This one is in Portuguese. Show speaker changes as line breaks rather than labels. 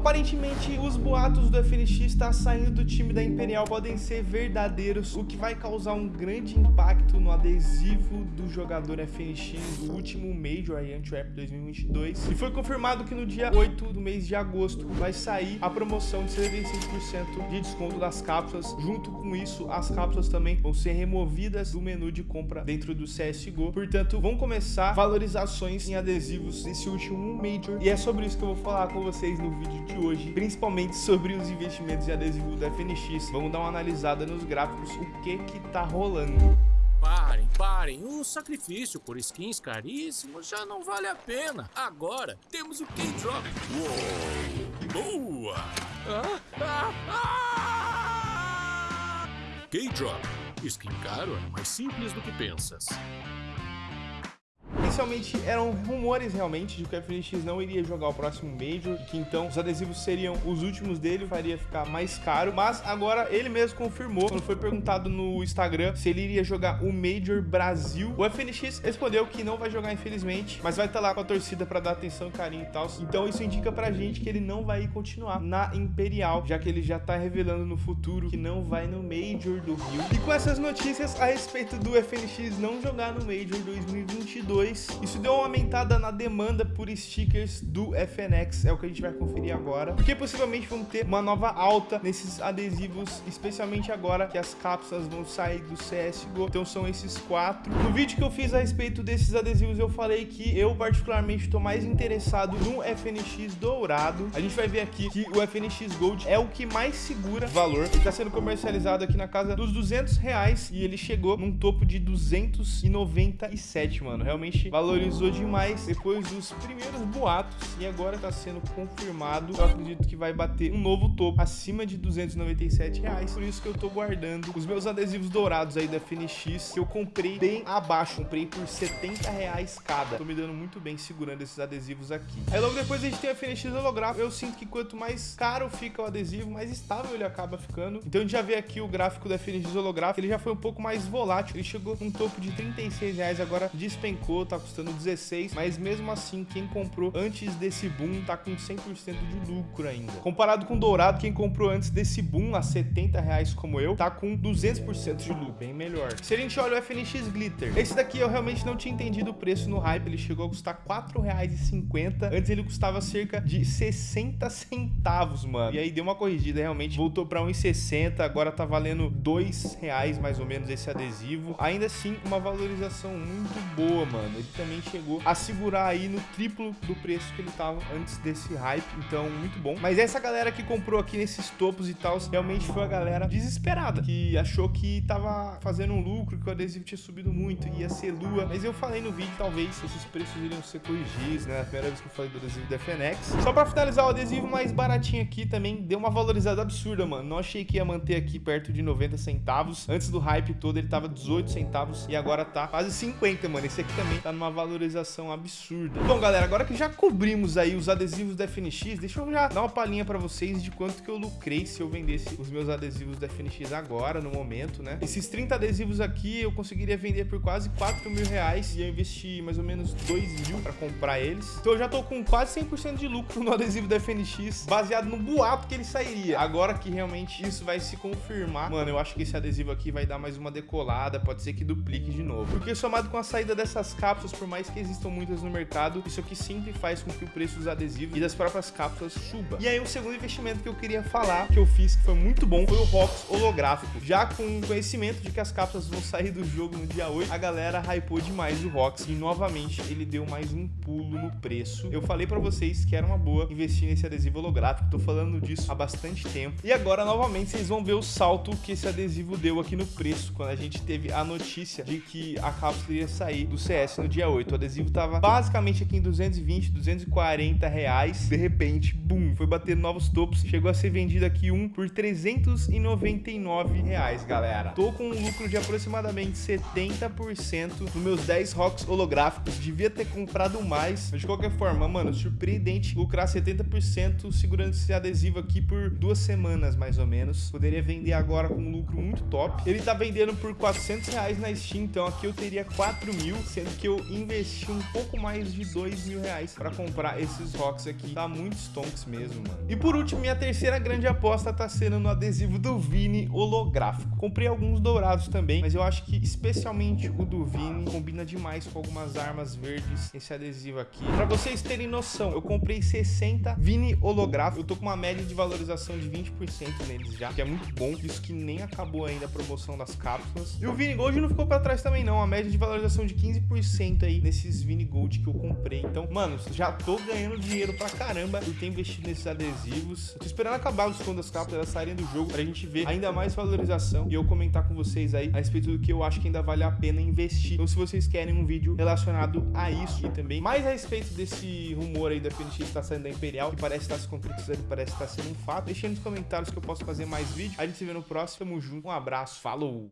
Aparentemente, os boatos do FNX estar tá saindo do time da Imperial podem ser verdadeiros, o que vai causar um grande impacto no adesivo do jogador FNX do último Major aí, Antwerp 2022. E foi confirmado que no dia 8 do mês de agosto vai sair a promoção de 75% de desconto das cápsulas. Junto com isso, as cápsulas também vão ser removidas do menu de compra dentro do CSGO. Portanto, vão começar valorizações em adesivos desse último Major. E é sobre isso que eu vou falar com vocês no vídeo de hoje, principalmente sobre os investimentos de adesivo da FNX. Vamos dar uma analisada nos gráficos, o que que tá rolando.
Parem, parem. O sacrifício por skins caríssimos já não vale a pena. Agora temos o K-Drop. Boa! Ah! K-Drop. Skin caro é mais simples do que pensas.
Inicialmente eram rumores realmente de que o FNX não iria jogar o próximo Major, que então os adesivos seriam os últimos dele, faria ficar mais caro, mas agora ele mesmo confirmou, quando foi perguntado no Instagram se ele iria jogar o Major Brasil, o FNX respondeu que não vai jogar infelizmente, mas vai estar lá com a torcida para dar atenção, carinho e tal, então isso indica pra gente que ele não vai continuar na Imperial, já que ele já tá revelando no futuro que não vai no Major do Rio. E com essas notícias a respeito do FNX não jogar no Major 2022, isso deu uma aumentada na demanda por stickers do FNX, é o que a gente vai conferir agora, porque possivelmente vão ter uma nova alta nesses adesivos, especialmente agora que as cápsulas vão sair do CSGO, então são esses quatro. No vídeo que eu fiz a respeito desses adesivos, eu falei que eu particularmente estou mais interessado no FNX dourado. A gente vai ver aqui que o FNX Gold é o que mais segura valor. Ele está sendo comercializado aqui na casa dos 200 reais e ele chegou num topo de 297, mano. Realmente valorizou demais depois dos primeiros boatos e agora está sendo confirmado. Eu acredito que vai bater um novo topo acima de 297 reais. Por isso que eu estou guardando os meus adesivos dourados aí da FNX que eu comprei bem abaixo. Comprei por 70 reais cada. Tô me dando muito bem segurando esses adesivos aqui. Aí logo depois a gente tem a FNX holográfico. Eu sinto que quanto mais caro fica o adesivo, mais estável ele acaba ficando. Então a gente já vê aqui o gráfico da FNX holográfico. Ele já foi um pouco mais volátil. Ele chegou num topo de 36 reais, agora despencou, tá custando 16, mas mesmo assim, quem comprou antes desse boom tá com 100% de lucro ainda. Comparado com o Dourado, quem comprou antes desse boom a 70 reais como eu, tá com 200% de lucro, bem melhor. Se a gente olha o FNX Glitter, esse daqui eu realmente não tinha entendido o preço no hype, ele chegou a custar 4 reais e 50, antes ele custava cerca de 60 centavos, mano. E aí deu uma corrigida, realmente voltou para 1,60, agora tá valendo 2 reais mais ou menos esse adesivo. Ainda assim, uma valorização muito boa, mano. Ele também chegou a segurar aí no triplo do preço que ele tava antes desse hype, então muito bom. Mas essa galera que comprou aqui nesses topos e tal, realmente foi a galera desesperada, que achou que tava fazendo um lucro, que o adesivo tinha subido muito, ia ser lua. Mas eu falei no vídeo, talvez esses preços iriam ser corrigidos, né? A primeira vez que eu falei do adesivo da FNX. Só pra finalizar, o adesivo mais baratinho aqui também deu uma valorizada absurda, mano. Não achei que ia manter aqui perto de 90 centavos. Antes do hype todo, ele tava 18 centavos e agora tá quase 50, mano. Esse aqui também tá numa valorização absurda. Bom, galera, agora que já cobrimos aí os adesivos da FNX, deixa eu já dar uma palhinha pra vocês de quanto que eu lucrei se eu vendesse os meus adesivos da FNX agora, no momento, né? Esses 30 adesivos aqui eu conseguiria vender por quase 4 mil reais e eu investi mais ou menos 2 mil pra comprar eles. Então eu já tô com quase 100% de lucro no adesivo da FNX, baseado no boato que ele sairia. Agora que realmente isso vai se confirmar, mano, eu acho que esse adesivo aqui vai dar mais uma decolada, pode ser que duplique de novo. Porque somado com a saída dessas cápsulas, por mais que existam muitas no mercado, isso aqui sempre faz com que o preço dos adesivos e das próprias cápsulas suba. E aí o segundo investimento que eu queria falar, que eu fiz, que foi muito bom, foi o ROX holográfico. Já com conhecimento de que as cápsulas vão sair do jogo no dia 8, a galera hypou demais o ROX e novamente ele deu mais um pulo no preço. Eu falei pra vocês que era uma boa investir nesse adesivo holográfico, tô falando disso há bastante tempo. E agora, novamente, vocês vão ver o salto que esse adesivo deu aqui no preço, quando a gente teve a notícia de que a cápsula ia sair do CS no dia 8. O adesivo tava basicamente aqui em 220, 240 reais. De repente, bum, foi bater novos topos. Chegou a ser vendido aqui um por 399 reais, galera. Tô com um lucro de aproximadamente 70% nos meus 10 rocks holográficos. Devia ter comprado mais. Mas de qualquer forma, mano, surpreendente lucrar 70% segurando esse adesivo aqui por duas semanas, mais ou menos. Poderia vender agora com um lucro muito top. Ele tá vendendo por 400 reais na Steam, então aqui eu teria 4 mil, sendo que eu investir um pouco mais de dois mil reais pra comprar esses rocks aqui. Tá muito stonks mesmo, mano. E por último, minha terceira grande aposta tá sendo no adesivo do Vini holográfico. Comprei alguns dourados também, mas eu acho que especialmente o do Vini combina demais com algumas armas verdes, esse adesivo aqui. Pra vocês terem noção, eu comprei 60 Vini holográfico. Eu tô com uma média de valorização de 20% neles já, que é muito bom. Isso que nem acabou ainda a promoção das cápsulas. E o Vini Gold não ficou pra trás também não, a média de valorização de 15% aí nesses Vini Gold que eu comprei. Então, mano, já tô ganhando dinheiro pra caramba por ter investido nesses adesivos. Tô esperando acabar os desconto das cápsulas, elas saírem do jogo pra gente ver ainda mais valorização e eu comentar com vocês aí a respeito do que eu acho que ainda vale a pena investir. Então, se vocês querem um vídeo relacionado a isso e também mais a respeito desse rumor aí da FNX que tá saindo da Imperial, que parece estar tá se concretizando, parece estar tá sendo um fato, deixem nos comentários que eu posso fazer mais vídeo. A gente se vê no próximo, tamo junto, um abraço, falou!